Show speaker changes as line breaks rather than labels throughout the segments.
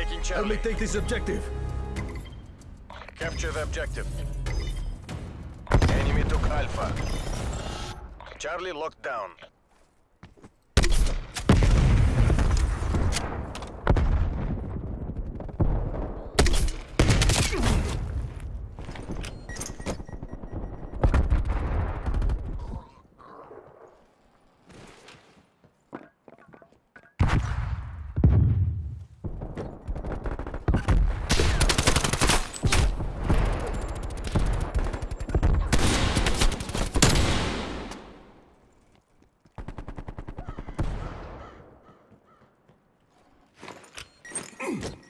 Taking
Help
Charlie.
me take this objective.
Capture the objective. Enemy took Alpha. Charlie locked down. Enemy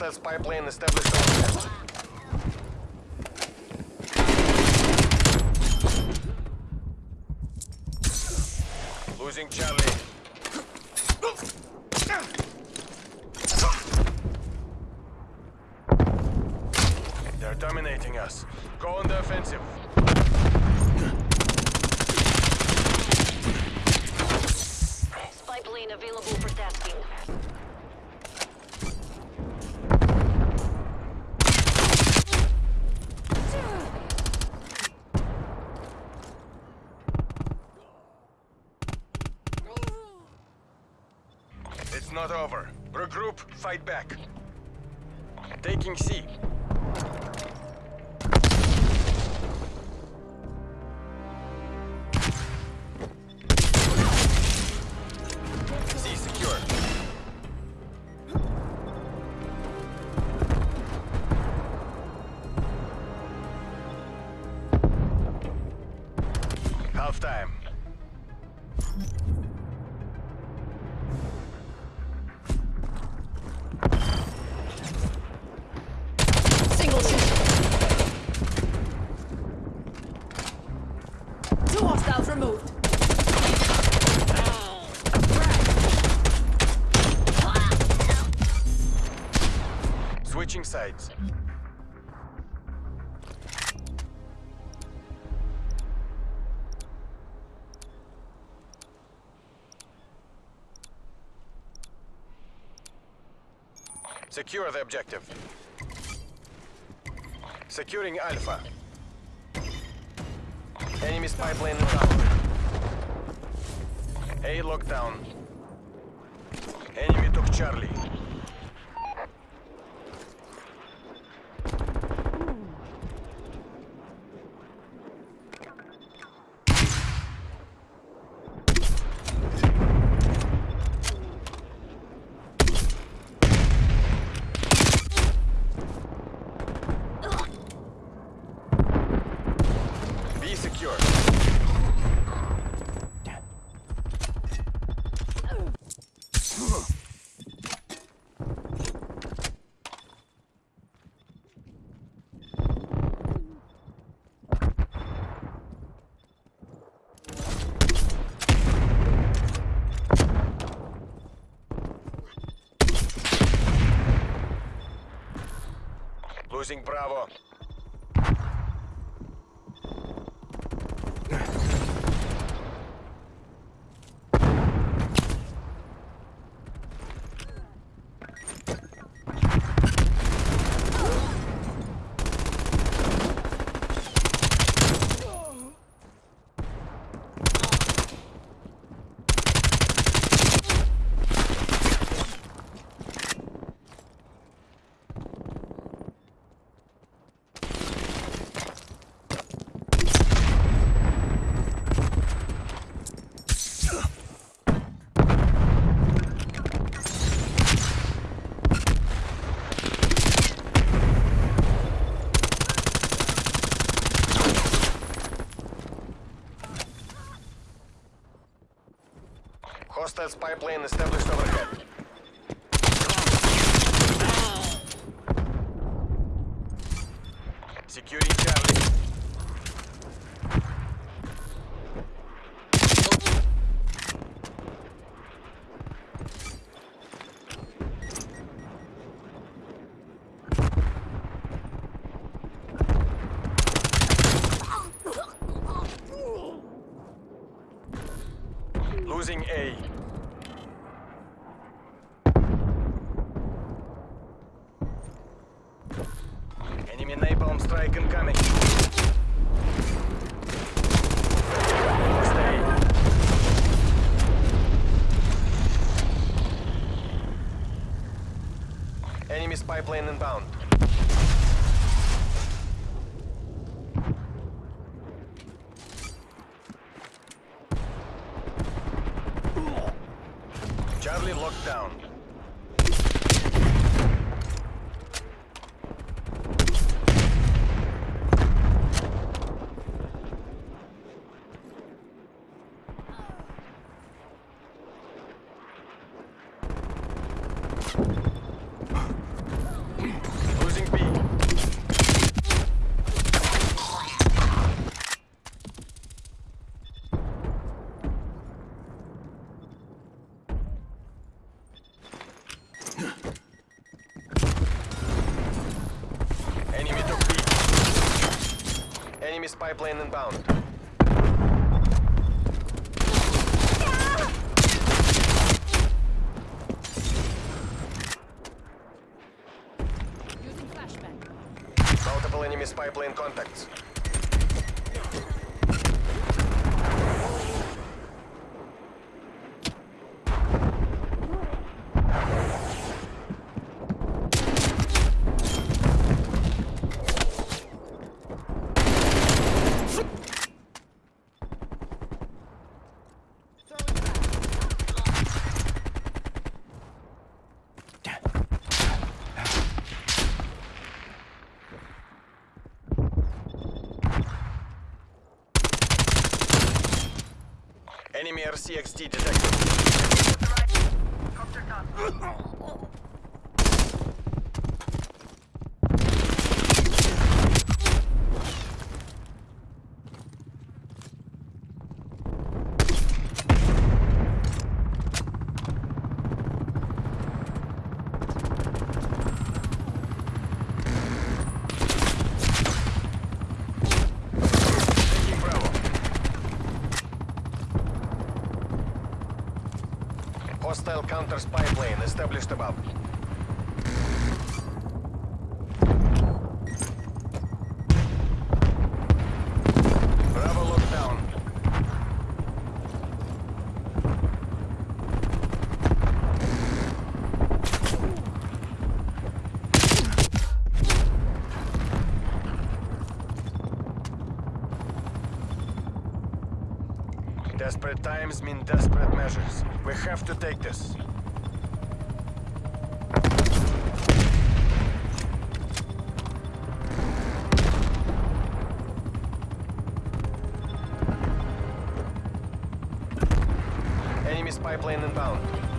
Hostile spy plane established on. Losing Charlie. They're dominating us. Go on the offensive.
Spy available for tasking.
Not over. Regroup, fight back. Taking C. C secure. Half time.
Hostiles removed.
Switching sides. Secure the objective. Securing Alpha. Enemy spy plane inbound. A lockdown. Enemy took Charlie. Losing Bravo. Hostile spy plane established overhead. Securing Charlie. Losing A. Spy inbound. Charlie locked down. Losing B. Enemy took B. Spy plane inbound. Multiple enemy spy plane contacts. RCXD detected. Taking Bravo. Hostile counter spy plane established above. Bravo locked Desperate times mean desperate measures. We have to take this. Enemy spy plane inbound.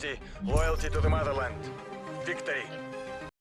Loyalty loyalty to the motherland. Victory.